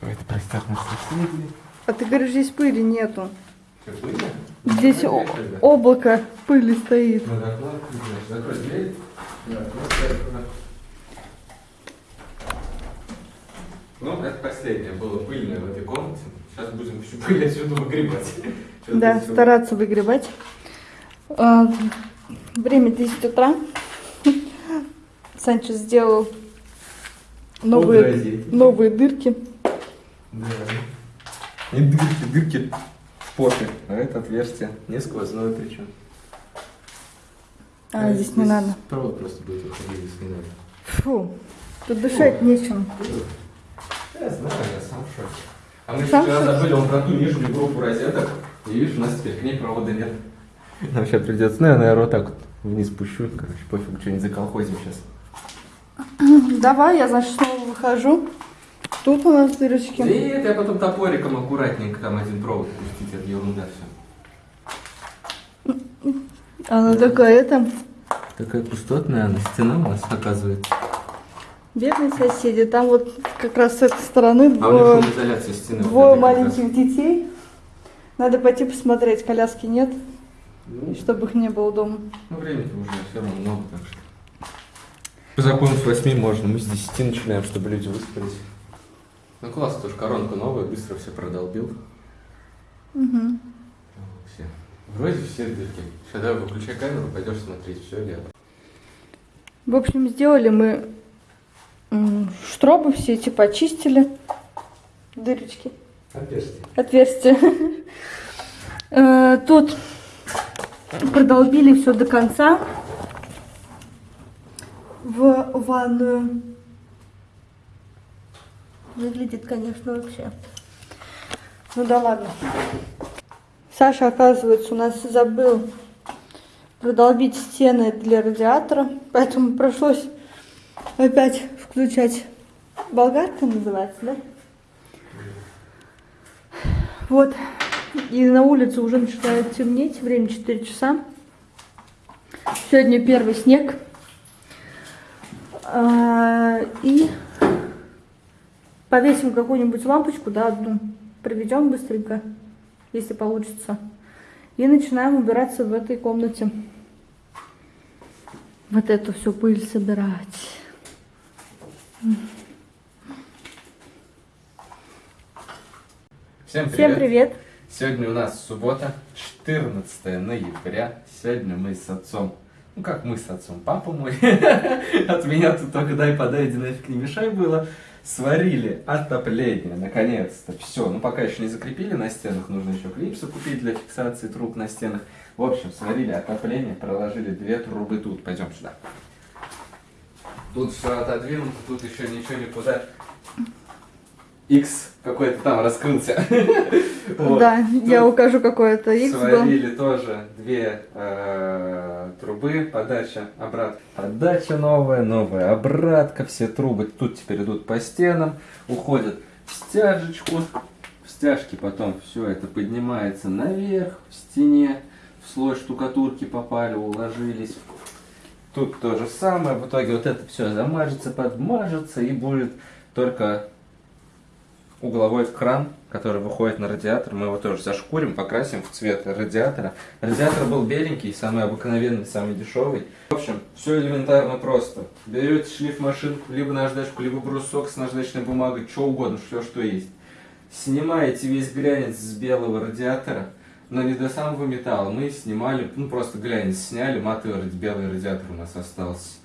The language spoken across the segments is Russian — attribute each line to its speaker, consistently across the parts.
Speaker 1: Давайте простят нас соседи.
Speaker 2: А ты говоришь, здесь пыли нету. Здесь о- облако пыли стоит.
Speaker 1: Ну. Ну, это последнее было пыльное в этой комнате. Сейчас будем всю пыль отсюда выгребать. Что-то
Speaker 2: Да, стараться выгребать. А, время 10 утра. Санчо сделал новые, новые дырки.
Speaker 1: Да. И дырки, дырки в попе. А это отверстие не сквозное причем.
Speaker 2: А, здесь не надо.
Speaker 1: Провод просто будет выходить, если не надо.
Speaker 2: Фу, тут дышать нечем.
Speaker 1: Я знаю, я сам в шоке. А мы
Speaker 2: Сам
Speaker 1: вчера забыли вон про ту нижнюю группу розеток. И видишь, у нас теперь к ней провода нет. Нам сейчас придется, ну я, наверное, вот так вот вниз пущу. Короче, пофиг, что-нибудь заколхозим сейчас.
Speaker 2: Давай, я, значит, выхожу. Тут у нас дырочки.
Speaker 1: Нет, я потом топориком аккуратненько там один провод пустить, это ерунда все.
Speaker 2: Она такая, это,
Speaker 1: Такая пустотная она, стена у нас оказывается.
Speaker 2: бедные соседи. Там вот как раз с этой стороны
Speaker 1: А
Speaker 2: двое,
Speaker 1: стены.
Speaker 2: двое
Speaker 1: как раз.
Speaker 2: маленьких детей. Надо пойти посмотреть, коляски нет,
Speaker 1: Ну,
Speaker 2: чтобы их не было дома.
Speaker 1: Ну, времени-то уже все равно много, так что. По закону с 8 можно, мы с 10 начинаем, чтобы люди выспались. Ну классно, тоже коронка новая, быстро все продолбил.
Speaker 2: Угу.
Speaker 1: Все. Вроде все дырки. Сейчас давай выключай камеру, пойдешь смотреть, все ли.
Speaker 2: В общем, сделали мы штробы все эти почистили. Дырочки.
Speaker 1: Отверстие.
Speaker 2: Отверстия. Э, Тут продолбили все до конца в ванную. Выглядит, конечно, вообще. Ну да ладно. Саша, оказывается, у нас забыл продолбить стены для радиатора, поэтому пришлось опять включать болгарка называется, да? Вот. И на улице уже начинает темнеть. Время 4 часа. Сегодня первый снег. А, И повесим какую-нибудь лампочку, да, одну. Проведем быстренько, если получится. И начинаем убираться в этой комнате. Вот эту всю пыль собирать.
Speaker 1: Всем привет.
Speaker 2: Всем привет!
Speaker 1: Сегодня у нас суббота, 14 ноября. Сегодня мы с отцом, ну как мы с отцом, папа мой, от меня тут только дай подай, иди нафиг не мешай было, сварили отопление, наконец-то, все. Ну пока еще не закрепили на стенах, нужно еще клипсы купить для фиксации труб на стенах. В общем, сварили отопление, проложили две трубы тут, пойдем сюда. Тут все отодвинуто, тут еще ничего никуда. X какой-то там раскрылся.
Speaker 2: Да, я укажу какое-то X.
Speaker 1: Сварили тоже две э, трубы, подача, обратка. Подача новая, новая обратка, все трубы тут теперь идут по стенам, уходят в стяжечку. В стяжке потом все это поднимается наверх, в стене, в слой штукатурки попали, уложились. Тут то же самое, в итоге вот это все замажется, подмажется и будет только угловой кран, который выходит на радиатор. Мы его тоже зашкурим, покрасим в цвет радиатора. Радиатор был беленький, самый обыкновенный, самый дешевый. В общем, все элементарно просто. Берете шлифмашинку, либо наждачку, либо брусок с наждачной бумагой, что угодно, все, что есть. Снимаете весь глянец с белого радиатора, но не до самого металла. Мы снимали, ну просто глянец сняли, матовый белый радиатор у нас остался.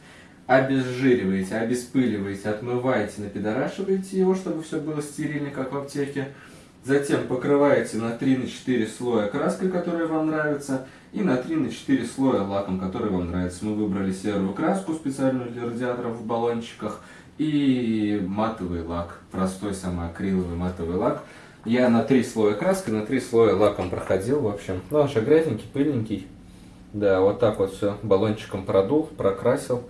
Speaker 1: Обезжириваете, обеспыливаете, отмываете, напидорашиваете его, чтобы все было стерильно, как в аптеке. Затем покрываете на 3-4 слоя краской, которая вам нравится, и на 3-4 слоя лаком, который вам нравится. Мы выбрали серую краску специальную для радиаторов в баллончиках и матовый лак, простой самый акриловый матовый лак. Я на 3 слоя краской, на 3 слоя лаком проходил, в общем. Ну, он же грязненький, пыльненький. Да, вот так вот все баллончиком продул, прокрасил.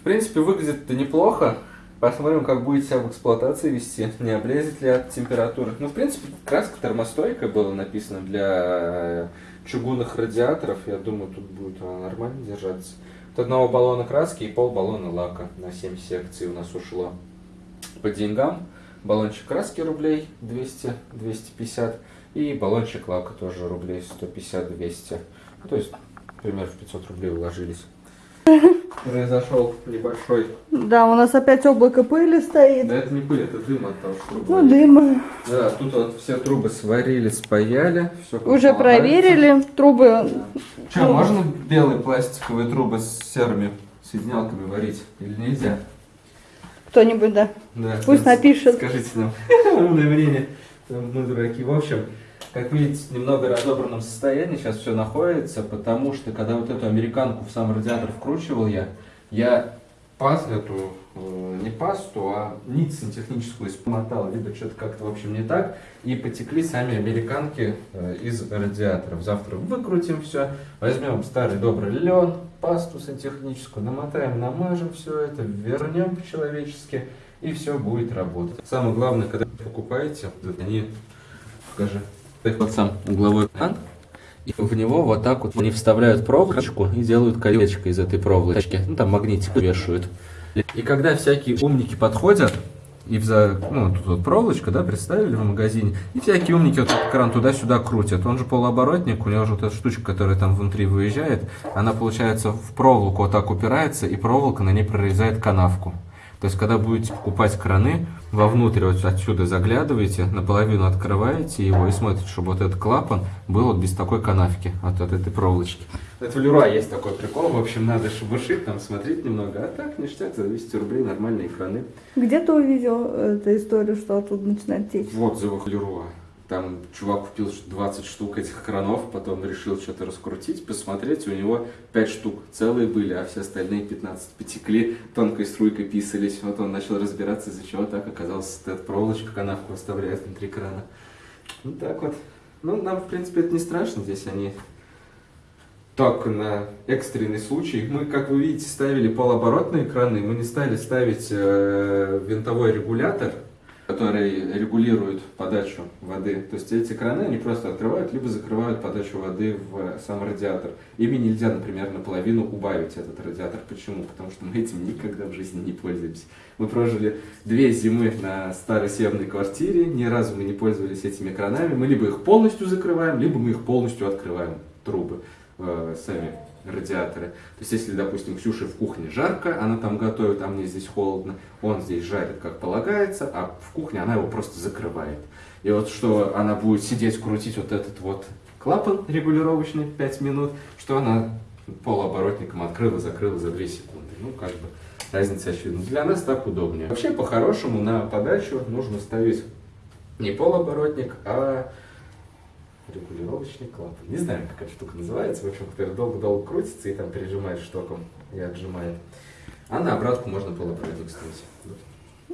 Speaker 1: В принципе, выглядит-то неплохо. Посмотрим, как будет себя в эксплуатации вести, не облезет ли от температуры. Ну, в принципе, краска термостойкая была написана для э, чугунных радиаторов. Я думаю, тут будет она нормально держаться. От одного баллона краски и пол баллона лака на 7 секций у нас ушло. по деньгам. Баллончик краски рублей 200-250 и баллончик лака тоже рублей 150-200. Ну, то есть примерно в 500 рублей уложились. Произошел небольшой...
Speaker 2: Да, у нас опять облако пыли стоит.
Speaker 1: Да это не пыль, это дым от того, что
Speaker 2: Ну, дыма.
Speaker 1: Да, тут вот все трубы сварили, спаяли. Все
Speaker 2: Уже проверили. Трубы
Speaker 1: Че, можно белые пластиковые трубы с серыми соединялками варить или нельзя?
Speaker 2: кто-нибудь, да.
Speaker 1: Да.
Speaker 2: Пусть напишет.
Speaker 1: Скажите нам. Умное время. Мы дураки. В общем, как видите, в немного разобранном состоянии сейчас все находится, потому что когда вот эту американку в сам радиатор вкручивал я, я пас эту, э, не пасту, а нить сантехническую испмотал. Либо что-то как-то, в общем, не так. И потекли сами американки э, из радиаторов. Завтра выкрутим все, возьмем старый добрый лен, пасту сантехническую, намотаем, намажем все это, вернем по-человечески, и все будет работать. Самое главное, когда покупаете, они, покажи, вот сам угловой кран, и в него вот так вот они вставляют проволочку и делают колечко из этой проволочки. Ну, там магнитик вешают. И когда всякие умники подходят, и за, ну, тут вот проволочка, да, представили в магазине, и всякие умники вот этот кран туда-сюда крутят. Он же полуоборотник, у него же вот эта штучка, которая там внутри выезжает, она, получается, в проволоку вот так упирается, и проволока на ней прорезает канавку. То есть, когда будете покупать краны, вовнутрь вот отсюда заглядываете, наполовину открываете его и смотрите, чтобы вот этот клапан был вот без такой канавки, вот от этой проволочки. Это в Леруа есть такой прикол, в общем, надо шебуршить, там смотреть немного, а так ништяк, за 200 рублей нормальные краны.
Speaker 2: Где ты увидел эту историю, что оттуда начинает течь?
Speaker 1: В отзывах Леруа. Там чувак купил 20 штук этих кранов, потом решил что-то раскрутить, посмотреть, у него 5 штук целые были, а все остальные 15 потекли, тонкой струйкой писались. Вот он начал разбираться, из-за чего так оказалось, эта проволочка канавку оставляет внутри крана. Вот так вот. Ну, нам, в принципе, это не страшно, здесь они так, на экстренный случай. Мы, как вы видите, ставили полуоборотные краны, мы не стали ставить э, винтовой регулятор, который регулирует подачу воды. То есть эти краны, они просто открывают, либо закрывают подачу воды в сам радиатор. Ими нельзя, например, наполовину убавить этот радиатор. Почему? Потому что мы этим никогда в жизни не пользуемся. Мы прожили две зимы на старой съемной квартире, ни разу мы не пользовались этими кранами. Мы либо их полностью закрываем, либо мы их полностью открываем, трубы, э, сами радиаторы. То есть, если, допустим, Ксюше в кухне жарко, она там готовит, а мне здесь холодно, он здесь жарит, как полагается, а в кухне она его просто закрывает. И вот что она будет сидеть, крутить вот этот вот клапан регулировочный 5 минут, что она полуоборотником открыла, закрыла за 2 секунды. Ну, как бы разница очевидна. Для нас так удобнее. Вообще, по-хорошему, на подачу нужно ставить не полуоборотник, а регулировочный клапан. Не знаю, как эта штука называется, в общем, который долго-долго крутится и там прижимает штоком и отжимает. А на обратку можно полуоборотник ставить.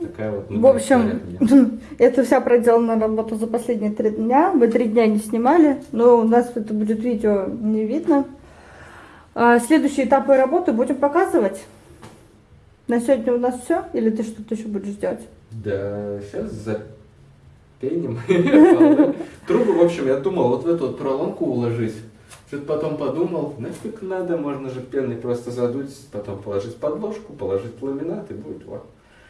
Speaker 1: Такая вот.
Speaker 2: В общем, это вся проделанная работа за последние три дня. Мы три дня не снимали, но у нас это будет видео не видно. А следующие этапы работы будем показывать. На сегодня у нас все? Или ты что-то еще будешь делать?
Speaker 1: Да, сейчас за пеним. Трубы, в общем, я думал, вот в эту вот проломку уложить. Что-то потом подумал, нафиг надо, можно же пеной просто задуть, потом положить подложку, положить ламинат и будет вот.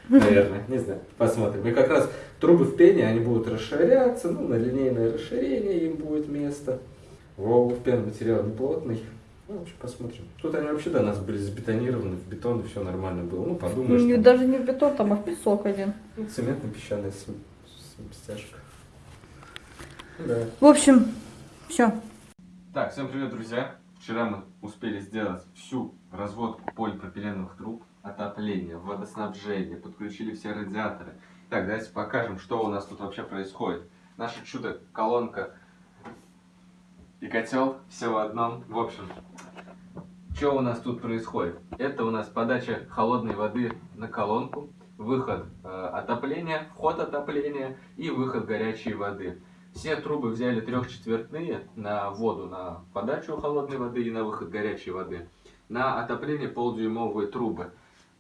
Speaker 1: Наверное, не знаю, посмотрим. И как раз трубы в пене, они будут расширяться, ну, на линейное расширение им будет место. Воу, пен материал не плотный. Ну, в общем, посмотрим. Тут они вообще до нас были забетонированы, в бетон, и все нормально было. Ну, подумаешь.
Speaker 2: Ну, даже не в бетон, там, а в песок один.
Speaker 1: Ну, цементно-песчаная стяжка. Да.
Speaker 2: В общем, все.
Speaker 1: Так, всем привет, друзья. Вчера мы успели сделать всю разводку полипропиленовых труб, отопление, водоснабжение, подключили все радиаторы. Так, давайте покажем, что у нас тут вообще происходит. Наша чудо-колонка и котел все в одном. В общем, что у нас тут происходит? Это у нас подача холодной воды на колонку, выход э, отопления, вход отопления и выход горячей воды. Все трубы взяли трехчетвертные на воду, на подачу холодной воды и на выход горячей воды. На отопление полдюймовые трубы.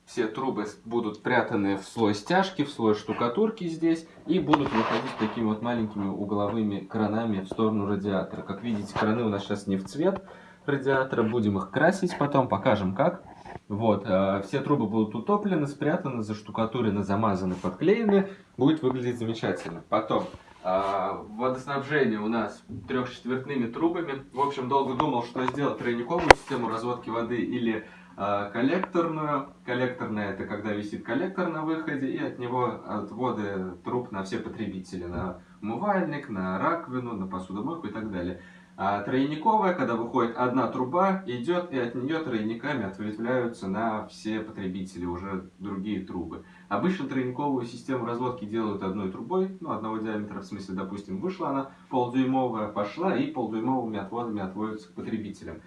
Speaker 1: Все трубы будут прятаны в слой стяжки, в слой штукатурки здесь и будут выходить такими вот маленькими угловыми кранами в сторону радиатора. Как видите, краны у нас сейчас не в цвет радиатора, будем их красить потом, покажем как. Вот, э, все трубы будут утоплены, спрятаны, заштукатурены, замазаны, подклеены. Будет выглядеть замечательно. Потом, э, водоснабжение у нас трехчетвертными трубами. В общем, долго думал, что сделать тройниковую систему разводки воды или э, коллекторную. Коллекторная это когда висит коллектор на выходе и от него отводы труб на все потребители. На умывальник, на раковину, на посудомойку и так далее. А тройниковая, когда выходит одна труба, идет и от нее тройниками ответвляются на все потребители, уже другие трубы. Обычно тройниковую систему разводки делают одной трубой, ну одного диаметра, в смысле, допустим, вышла она полдюймовая, пошла и полдюймовыми отводами отводится к потребителям.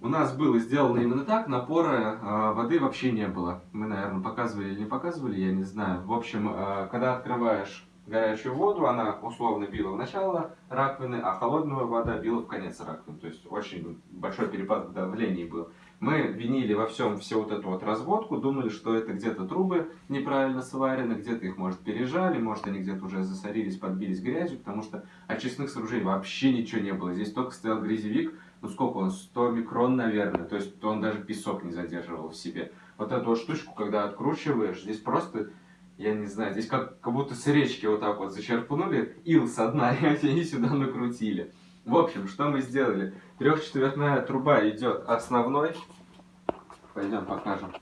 Speaker 1: У нас было сделано именно так, напора э, воды вообще не было. Мы, наверное, показывали или не показывали, я не знаю. В общем, э, когда открываешь горячую воду, она условно била в начало раковины, а холодная вода била в конец раковины. То есть очень большой перепад в давлении был. Мы винили во всем всю вот эту вот разводку, думали, что это где-то трубы неправильно сварены, где-то их, может, пережали, может, они где-то уже засорились, подбились грязью, потому что очистных сооружений вообще ничего не было. Здесь только стоял грязевик, ну сколько он, 100 микрон, наверное, то есть он даже песок не задерживал в себе. Вот эту вот штучку, когда откручиваешь, здесь просто я не знаю, здесь как, как будто с речки вот так вот зачерпнули ил со дна, и они сюда накрутили. В общем, что мы сделали? Трехчетвертная труба идет основной. Пойдем покажем.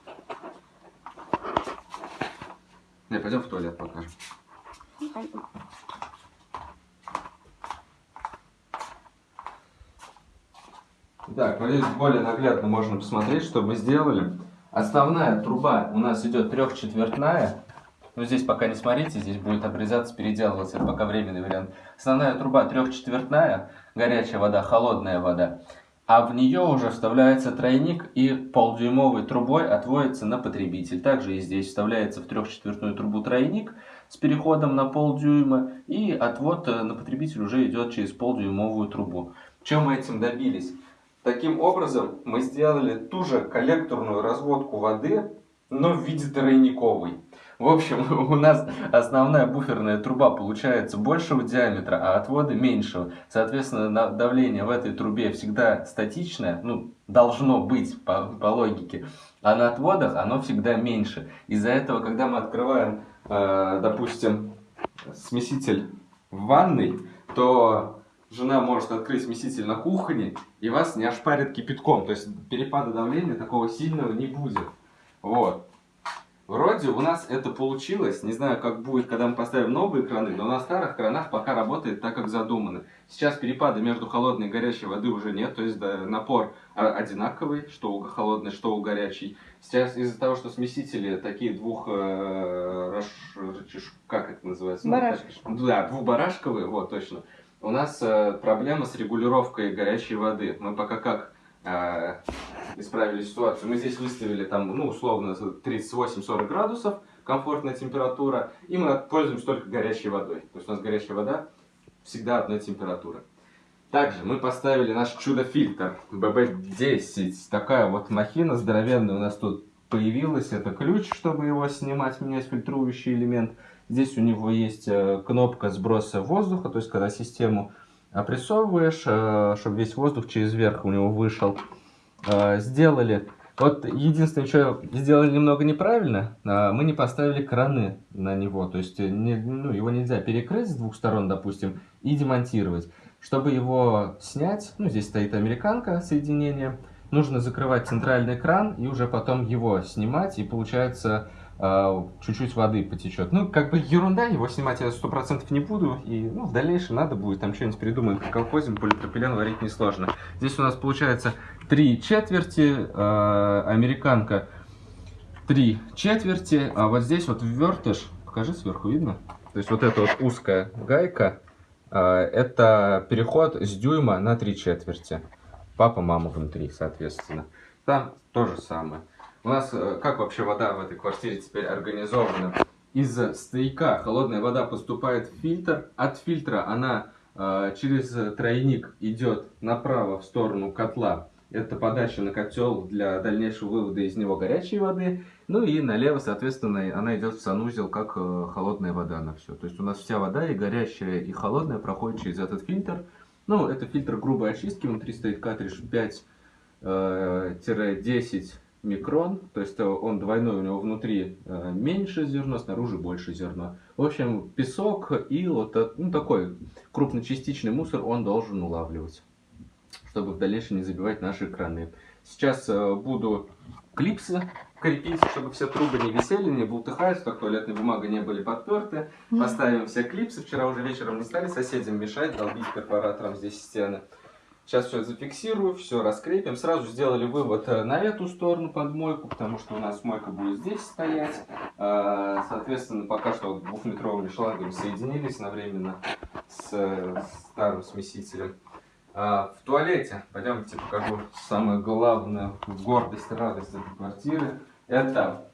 Speaker 1: Не, пойдем в туалет покажем. Так, вот здесь более наглядно можно посмотреть, что мы сделали. Основная труба у нас идет трехчетвертная, но здесь пока не смотрите, здесь будет обрезаться, переделываться, это пока временный вариант. Основная труба трехчетвертная, горячая вода, холодная вода. А в нее уже вставляется тройник и полдюймовой трубой отводится на потребитель. Также и здесь вставляется в трехчетвертную трубу тройник с переходом на полдюйма. И отвод э, на потребитель уже идет через полдюймовую трубу. Чем мы этим добились? Таким образом мы сделали ту же коллекторную разводку воды, но в виде тройниковой. В общем, у нас основная буферная труба получается большего диаметра, а отводы меньшего. Соответственно, давление в этой трубе всегда статичное, ну, должно быть по, по логике. А на отводах оно всегда меньше. Из-за этого, когда мы открываем, э, допустим, смеситель в ванной, то жена может открыть смеситель на кухне, и вас не ошпарит кипятком. То есть перепада давления такого сильного не будет. Вот. Вроде у нас это получилось. Не знаю, как будет, когда мы поставим новые краны, но на старых кранах пока работает так, как задумано. Сейчас перепада между холодной и горячей воды уже нет, то есть да, напор одинаковый, что у холодной, что у горячей. Сейчас из-за того, что смесители такие двух... Э, раш, как это называется? Ну, да, двухбарашковые, вот, точно. У нас э, проблема с регулировкой горячей воды. Мы пока как э, исправили ситуацию. Мы здесь выставили там, ну, условно, 38-40 градусов, комфортная температура, и мы пользуемся только горячей водой. То есть у нас горячая вода всегда одной температуры. Также мы поставили наш чудо-фильтр BB10. Такая вот махина здоровенная у нас тут появилась. Это ключ, чтобы его снимать, менять фильтрующий элемент. Здесь у него есть э, кнопка сброса воздуха, то есть когда систему опрессовываешь, э, чтобы весь воздух через верх у него вышел. Э, сделали. Вот единственное, что сделали немного неправильно, э, мы не поставили краны на него. То есть не, ну, его нельзя перекрыть с двух сторон, допустим, и демонтировать. Чтобы его снять, ну здесь стоит американка соединение, нужно закрывать центральный кран и уже потом его снимать. И получается чуть-чуть воды потечет. Ну, как бы ерунда, его снимать я сто процентов не буду. И ну, в дальнейшем надо будет там что-нибудь придумать. Колхозим полипропилен варить несложно. Здесь у нас получается три четверти, э, американка три четверти, а вот здесь вот ввертыш, покажи сверху, видно? То есть вот эта вот узкая гайка, э, это переход с дюйма на три четверти. Папа, мама внутри, соответственно. Там то же самое. У нас э, как вообще вода в этой квартире теперь организована? Из стояка холодная вода поступает в фильтр. От фильтра она э, через тройник идет направо в сторону котла. Это подача на котел для дальнейшего вывода из него горячей воды. Ну и налево, соответственно, она идет в санузел, как э, холодная вода на все. То есть у нас вся вода и горячая, и холодная проходит через этот фильтр. Ну, это фильтр грубой очистки. Внутри стоит картридж 5-10 микрон, то есть э, он двойной, у него внутри э, меньше зерно, снаружи больше зерно. В общем, песок, ил, вот, ну такой крупночастичный мусор он должен улавливать, чтобы в дальнейшем не забивать наши краны. Сейчас э, буду клипсы крепить, чтобы все трубы не висели, не бултыхаются, так туалетная бумага не были подперты. Поставим все клипсы. Вчера уже вечером не стали соседям мешать, долбить перфоратором здесь стены. Сейчас все зафиксирую, все раскрепим. Сразу сделали вывод э, на эту сторону под мойку, потому что у нас мойка будет здесь стоять. Э, Соответственно, пока что двухметровыми шлангами соединились одновременно с э, старым смесителем. В туалете, пойдемте покажу самую главную гордость, радость этой квартиры. Это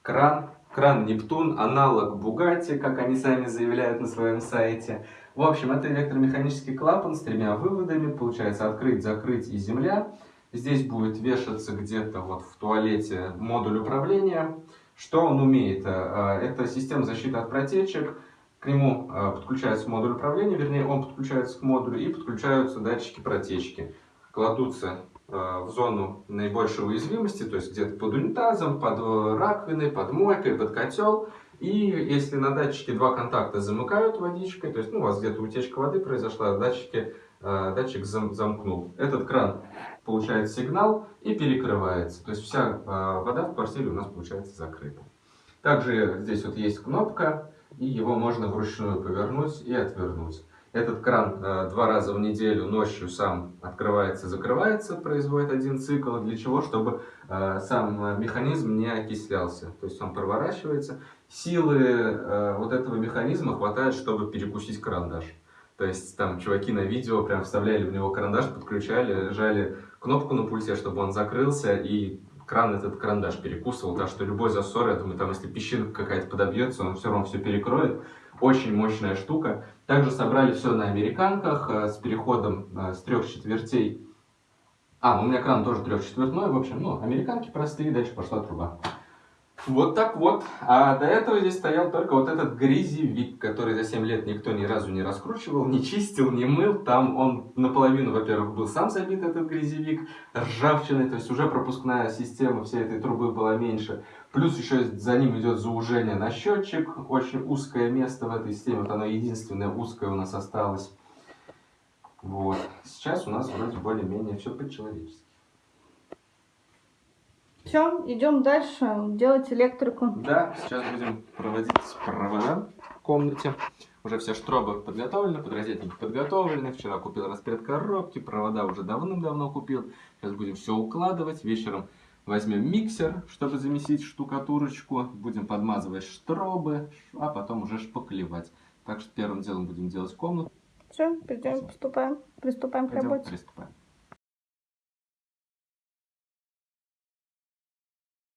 Speaker 1: кран, кран Нептун, аналог Бугатти, как они сами заявляют на своем сайте. В общем, это электромеханический клапан с тремя выводами, получается открыть, закрыть и земля. Здесь будет вешаться где-то вот в туалете модуль управления. Что он умеет? А, Это система защиты от протечек. К нему а, подключается модуль управления, вернее, он подключается к модулю и подключаются датчики протечки. Кладутся в зону наибольшей уязвимости, то есть где-то под унитазом, под э, раковиной, под мойкой, под котел. И если на датчике два контакта замыкают водичкой, то есть ну, у вас где-то утечка воды произошла, датчики, э, датчик зам- замкнул. Этот кран получает сигнал и перекрывается. То есть вся э, вода в квартире у нас получается закрыта. Также здесь вот есть кнопка, и его можно вручную повернуть и отвернуть. Этот кран э, два раза в неделю ночью сам открывается, закрывается, производит один цикл. Для чего? Чтобы э, сам э, механизм не окислялся. То есть он проворачивается. Силы вот этого механизма хватает, чтобы перекусить карандаш. То есть там чуваки на видео прям вставляли в него карандаш, подключали, жали кнопку на пульте, чтобы он закрылся, и кран этот карандаш перекусывал, так что любой засор, я думаю, там если песчинка какая-то подобьется, он все равно все перекроет. Очень мощная штука. Также собрали все на американках э, с переходом э, с трех четвертей. А, ну у меня кран тоже трехчетвертной, в общем, ну, американки простые, дальше пошла труба. Вот так вот. А до этого здесь стоял только вот этот грязевик, который за 7 лет никто ни разу не раскручивал, не чистил, не мыл. Там он наполовину, во-первых, был сам забит, этот грязевик, ржавчиной, то есть уже пропускная система всей этой трубы была меньше. Плюс еще за ним идет заужение на счетчик, очень узкое место в этой системе, вот оно единственное узкое у нас осталось. Вот. Сейчас у нас вроде более-менее все по-человечески.
Speaker 2: Все, идем дальше делать электрику.
Speaker 1: Да, сейчас будем проводить провода в комнате. Уже все штробы подготовлены, подрозетники подготовлены. Вчера купил распред коробки, провода уже давным-давно купил. Сейчас будем все укладывать. Вечером возьмем миксер, чтобы замесить штукатурочку. Будем подмазывать штробы, а потом уже шпаклевать. Так что первым делом будем делать комнату.
Speaker 2: Все, пойдем, приступаем. Приступаем к
Speaker 1: Пойдем,
Speaker 2: работе.
Speaker 1: приступаем.